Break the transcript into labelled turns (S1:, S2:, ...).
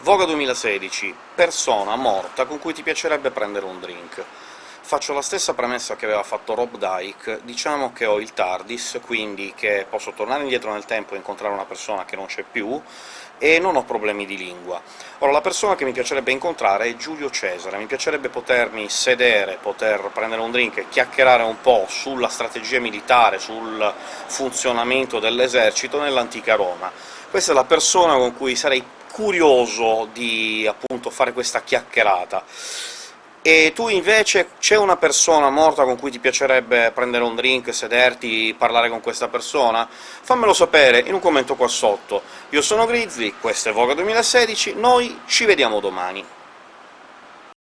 S1: Voga 2016, persona morta con cui ti piacerebbe prendere un drink. Faccio la stessa premessa che aveva fatto Rob Dyke, diciamo che ho il TARDIS, quindi che posso tornare indietro nel tempo e incontrare una persona che non c'è più, e non ho problemi di lingua. Ora, la persona che mi piacerebbe incontrare è Giulio Cesare, mi piacerebbe potermi sedere, poter prendere un drink e chiacchierare un po' sulla strategia militare, sul funzionamento dell'esercito nell'antica Roma. Questa è la persona con cui sarei curioso di, appunto, fare questa chiacchierata. E tu invece c'è una persona morta con cui ti piacerebbe prendere un drink, sederti, parlare con questa persona? Fammelo sapere in un commento qua sotto. Io sono Grizzly, questo è Voga 2016, noi ci vediamo domani.